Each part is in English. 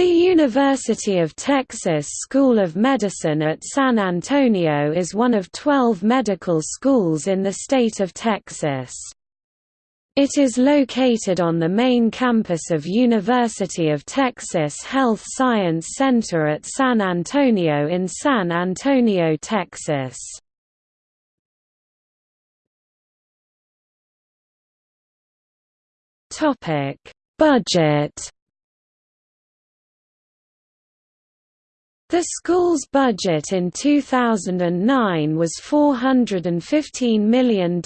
The University of Texas School of Medicine at San Antonio is one of 12 medical schools in the state of Texas. It is located on the main campus of University of Texas Health Science Center at San Antonio in San Antonio, Texas. Budget The school's budget in 2009 was $415 million.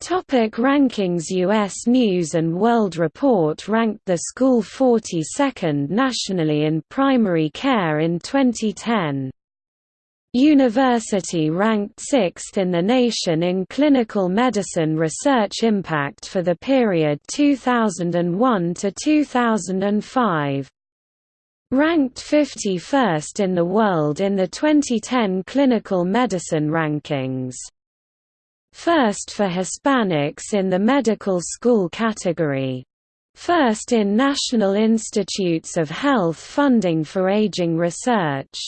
Topic rankings U.S. News & World Report ranked the school 42nd nationally in primary care in 2010. University ranked 6th in the nation in clinical medicine research impact for the period 2001 to 2005. Ranked 51st in the world in the 2010 Clinical Medicine Rankings. First for Hispanics in the medical school category. First in National Institutes of Health funding for aging research.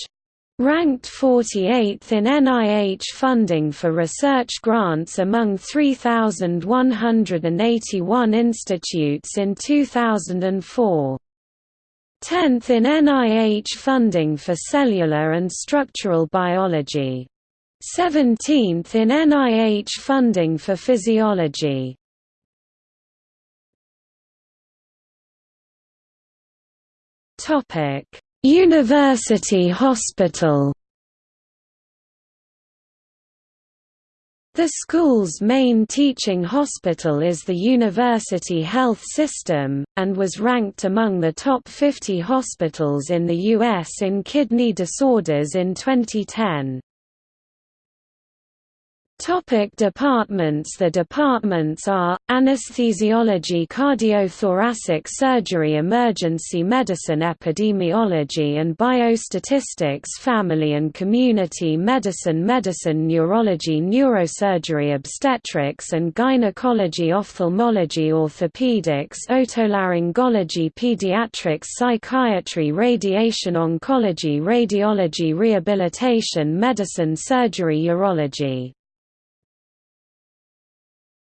Ranked 48th in NIH funding for research grants among 3,181 institutes in 2004. 10th in NIH funding for cellular and structural biology. 17th in NIH funding for physiology. Topic: University Hospital The school's main teaching hospital is the University Health System, and was ranked among the top 50 hospitals in the U.S. in kidney disorders in 2010. Topic departments. The departments are, anesthesiology cardiothoracic surgery emergency medicine epidemiology and biostatistics family and community medicine medicine neurology neurosurgery obstetrics and gynecology ophthalmology orthopedics otolaryngology pediatrics psychiatry radiation oncology radiology rehabilitation medicine surgery urology